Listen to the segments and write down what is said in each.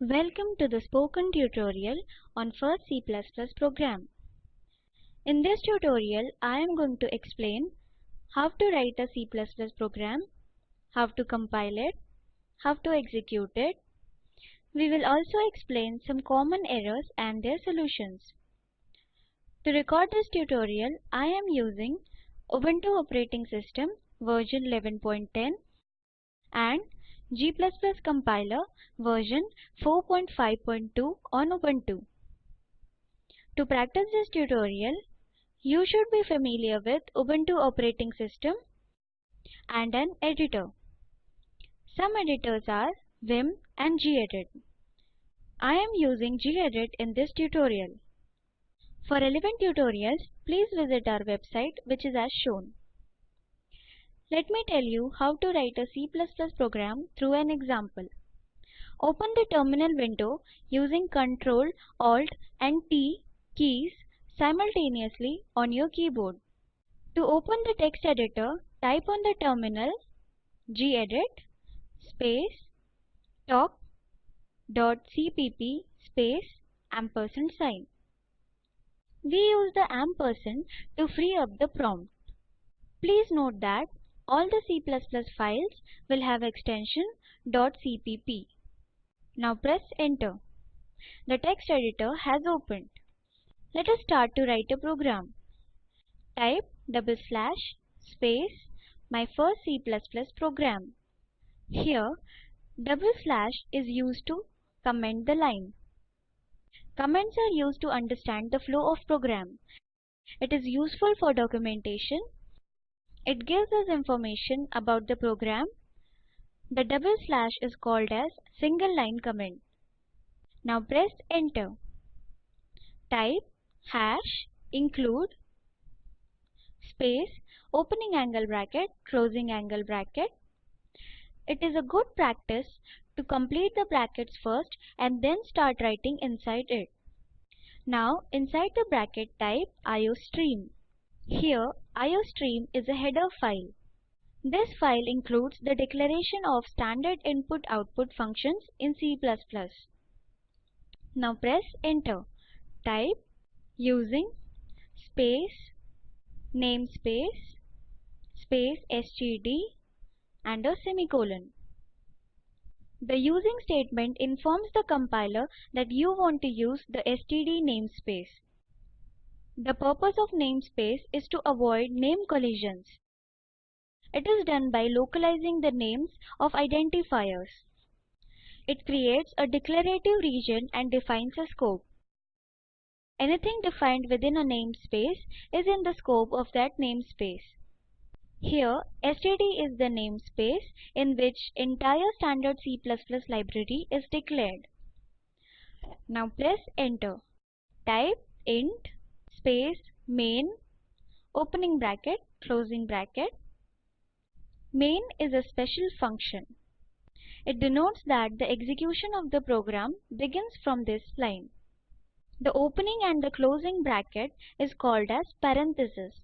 Welcome to the spoken tutorial on first C++ program. In this tutorial, I am going to explain how to write a C++ program, how to compile it, how to execute it. We will also explain some common errors and their solutions. To record this tutorial, I am using Ubuntu operating system version 11.10 and G++ compiler version 4.5.2 on Ubuntu. To practice this tutorial, you should be familiar with Ubuntu operating system and an editor. Some editors are Vim and gedit. I am using gedit in this tutorial. For relevant tutorials, please visit our website which is as shown. Let me tell you how to write a C++ program through an example. Open the terminal window using Ctrl, Alt and T keys simultaneously on your keyboard. To open the text editor, type on the terminal gedit space talk.cpp space ampersand sign. We use the ampersand to free up the prompt. Please note that all the C++ files will have extension .cpp. Now press enter. The text editor has opened. Let us start to write a program. Type double slash space my first C++ program. Here double slash is used to comment the line. Comments are used to understand the flow of program. It is useful for documentation it gives us information about the program. The double slash is called as single line comment. Now press enter. Type hash include space opening angle bracket closing angle bracket. It is a good practice to complete the brackets first and then start writing inside it. Now inside the bracket type iostream. Here, iostream is a header file. This file includes the declaration of standard input-output functions in C++. Now press enter. Type using space namespace space std and a semicolon. The using statement informs the compiler that you want to use the std namespace. The purpose of namespace is to avoid name collisions. It is done by localizing the names of identifiers. It creates a declarative region and defines a scope. Anything defined within a namespace is in the scope of that namespace. Here, std is the namespace in which entire standard C++ library is declared. Now press enter. Type int space main opening bracket closing bracket. Main is a special function. It denotes that the execution of the program begins from this line. The opening and the closing bracket is called as parenthesis.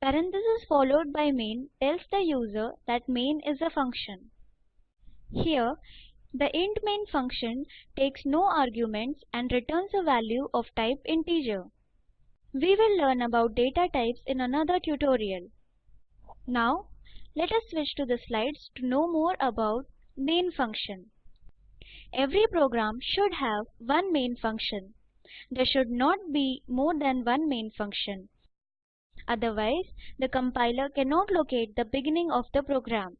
Parenthesis followed by main tells the user that main is a function. Here, the int main function takes no arguments and returns a value of type integer. We will learn about data types in another tutorial. Now, let us switch to the slides to know more about main function. Every program should have one main function. There should not be more than one main function. Otherwise, the compiler cannot locate the beginning of the program.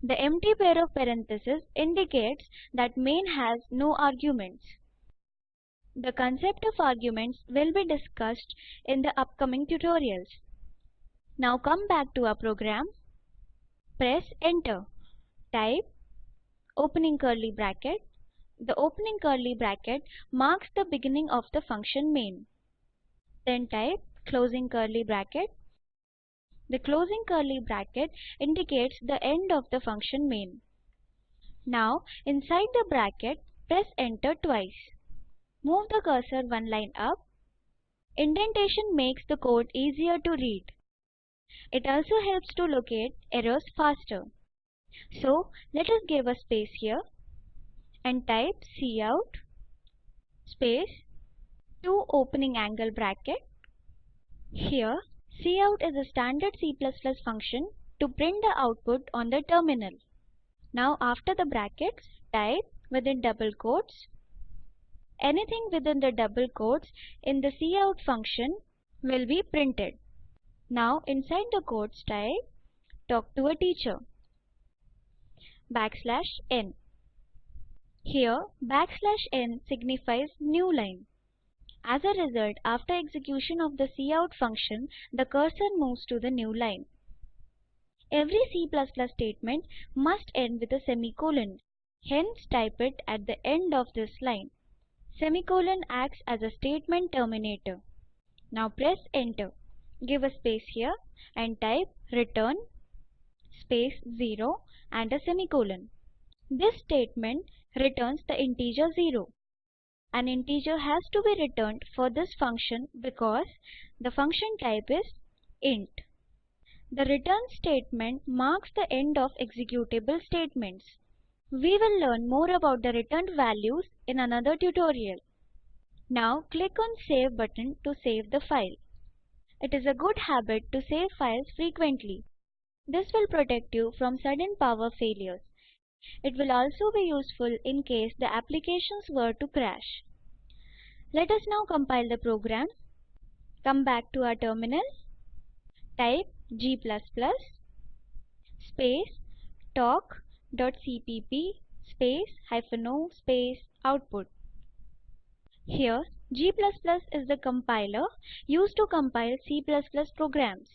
The empty pair of parentheses indicates that main has no arguments. The concept of arguments will be discussed in the upcoming tutorials. Now come back to our program. Press enter. Type opening curly bracket. The opening curly bracket marks the beginning of the function main. Then type closing curly bracket. The closing curly bracket indicates the end of the function main. Now inside the bracket press enter twice. Move the cursor one line up. Indentation makes the code easier to read. It also helps to locate errors faster. So let us give a space here. and type cout space 2 opening angle bracket. Here cout is a standard C++ function to print the output on the terminal. Now after the brackets type within double quotes anything within the double quotes in the cout function will be printed. Now inside the quotes type talk to a teacher backslash n. Here backslash n signifies new line. As a result, after execution of the cout function, the cursor moves to the new line. Every C++ statement must end with a semicolon. Hence type it at the end of this line. Semicolon acts as a statement terminator. Now press enter. Give a space here and type return space 0 and a semicolon. This statement returns the integer 0. An integer has to be returned for this function because the function type is int. The return statement marks the end of executable statements. We will learn more about the returned values in another tutorial. Now click on Save button to save the file. It is a good habit to save files frequently. This will protect you from sudden power failures. It will also be useful in case the applications were to crash. Let us now compile the program. Come back to our terminal. Type g++ space talk.cpp space hyphen o space output. Here g++ is the compiler used to compile C++ programs.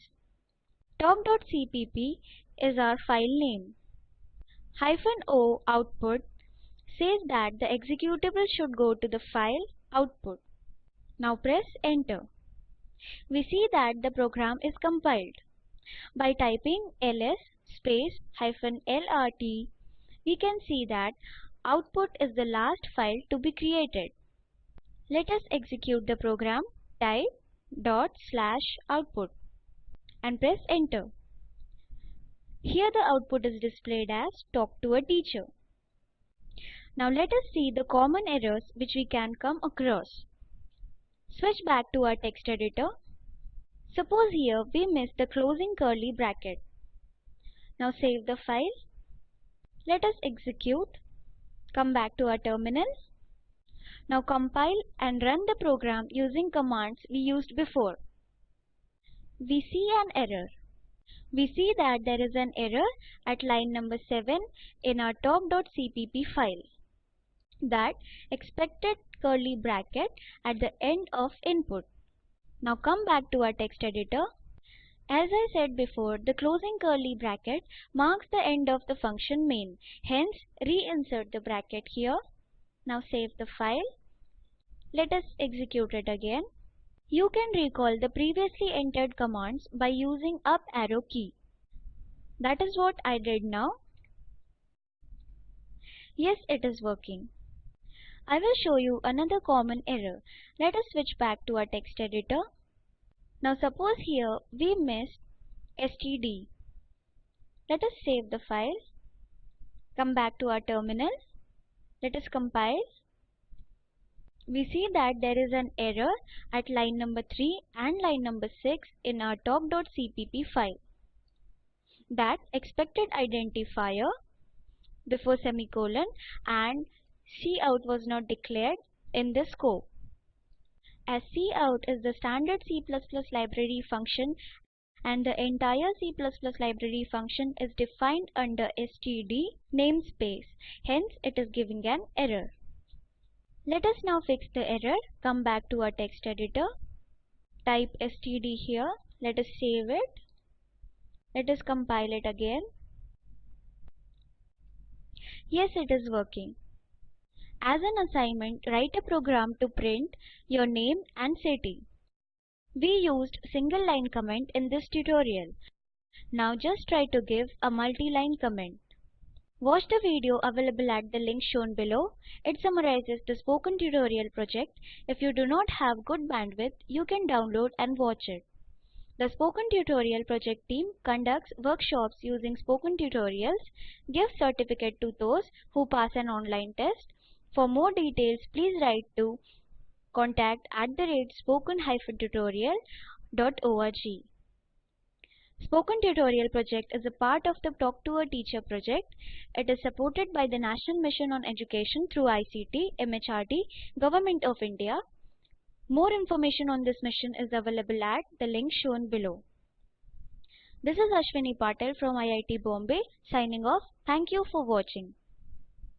Talk.cpp is our file name. Hyphen o output says that the executable should go to the file output. Now press enter. We see that the program is compiled. By typing ls space hyphen lrt, we can see that output is the last file to be created. Let us execute the program. Type dot slash output and press enter. Here the output is displayed as talk to a teacher. Now let us see the common errors which we can come across. Switch back to our text editor. Suppose here we miss the closing curly bracket. Now save the file. Let us execute. Come back to our terminal. Now compile and run the program using commands we used before. We see an error. We see that there is an error at line number 7 in our talk.cpp file. That expected curly bracket at the end of input. Now come back to our text editor. As I said before, the closing curly bracket marks the end of the function main. Hence, reinsert the bracket here now save the file. Let us execute it again. You can recall the previously entered commands by using up arrow key. That is what I did now. Yes, it is working. I will show you another common error. Let us switch back to our text editor. Now suppose here we missed std. Let us save the file. Come back to our terminal. Let us compile. We see that there is an error at line number 3 and line number 6 in our talk.cpp file. That expected identifier before semicolon and cout was not declared in the scope. As cout is the standard C++ library function and the entire C++ library function is defined under std namespace. Hence, it is giving an error. Let us now fix the error. Come back to our text editor. Type std here. Let us save it. Let us compile it again. Yes, it is working. As an assignment, write a program to print your name and city. We used single line comment in this tutorial. Now just try to give a multi-line comment. Watch the video available at the link shown below. It summarizes the spoken tutorial project. If you do not have good bandwidth, you can download and watch it. The Spoken Tutorial project team conducts workshops using spoken tutorials, gives certificate to those who pass an online test, For more details, please write to contact at the rate spoken-tutorial.org. Spoken Tutorial project is a part of the Talk to a Teacher project. It is supported by the National Mission on Education through ICT, MHRD, Government of India. More information on this mission is available at the link shown below. This is Ashwini Patel from IIT Bombay signing off. Thank you for watching.